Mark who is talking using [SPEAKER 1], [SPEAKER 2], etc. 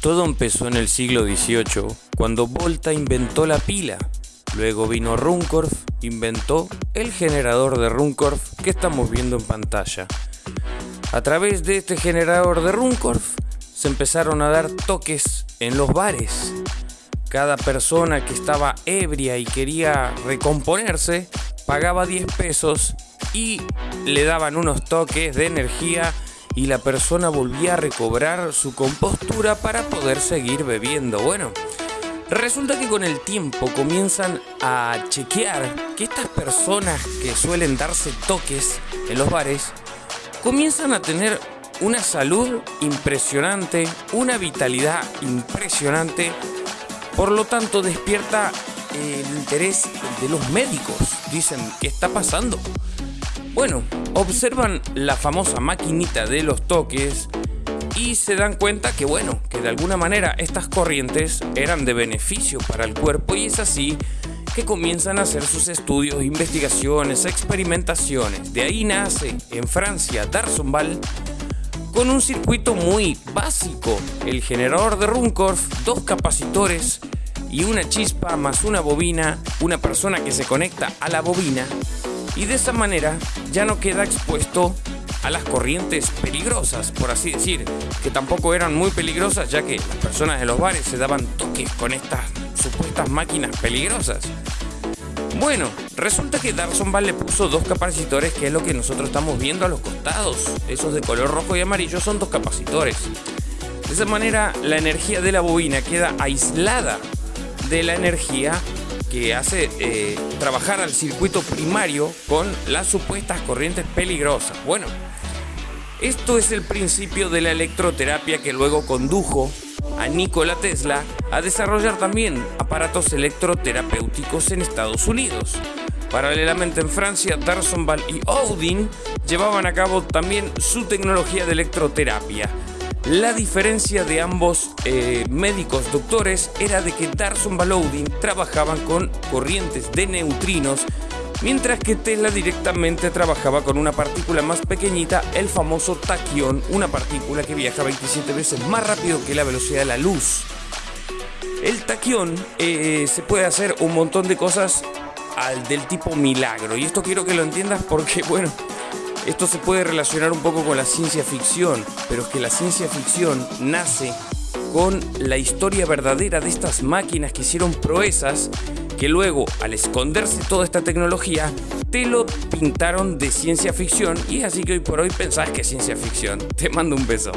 [SPEAKER 1] Todo empezó en el siglo XVIII, cuando Volta inventó la pila. Luego vino Runcorf, inventó el generador de Runcorf que estamos viendo en pantalla. A través de este generador de Runcorf se empezaron a dar toques en los bares. Cada persona que estaba ebria y quería recomponerse pagaba 10 pesos y le daban unos toques de energía y la persona volvía a recobrar su compostura para poder seguir bebiendo. Bueno, resulta que con el tiempo comienzan a chequear que estas personas que suelen darse toques en los bares comienzan a tener una salud impresionante, una vitalidad impresionante, por lo tanto despierta el interés de los médicos. Dicen, ¿qué está pasando? Bueno, observan la famosa maquinita de los toques y se dan cuenta que bueno, que de alguna manera estas corrientes eran de beneficio para el cuerpo y es así que comienzan a hacer sus estudios, investigaciones, experimentaciones. De ahí nace en Francia Darsonval con un circuito muy básico, el generador de Runcorf, dos capacitores y una chispa más una bobina, una persona que se conecta a la bobina y de esa manera ya no queda expuesto a las corrientes peligrosas, por así decir, que tampoco eran muy peligrosas ya que las personas de los bares se daban toques con estas supuestas máquinas peligrosas. Bueno, resulta que Darson le puso dos capacitores, que es lo que nosotros estamos viendo a los costados. Esos de color rojo y amarillo son dos capacitores. De esa manera, la energía de la bobina queda aislada de la energía que hace eh, trabajar al circuito primario con las supuestas corrientes peligrosas. Bueno, esto es el principio de la electroterapia que luego condujo a Nikola Tesla a desarrollar también aparatos electroterapéuticos en Estados Unidos. Paralelamente en Francia, Darsonval y Odin llevaban a cabo también su tecnología de electroterapia. La diferencia de ambos eh, médicos doctores era de que Darson Baloudin trabajaban con corrientes de neutrinos, mientras que Tesla directamente trabajaba con una partícula más pequeñita, el famoso taquión, una partícula que viaja 27 veces más rápido que la velocidad de la luz. El taquión eh, se puede hacer un montón de cosas al del tipo milagro, y esto quiero que lo entiendas porque, bueno, esto se puede relacionar un poco con la ciencia ficción, pero es que la ciencia ficción nace con la historia verdadera de estas máquinas que hicieron proezas que luego, al esconderse toda esta tecnología, te lo pintaron de ciencia ficción y es así que hoy por hoy pensás que es ciencia ficción. Te mando un beso.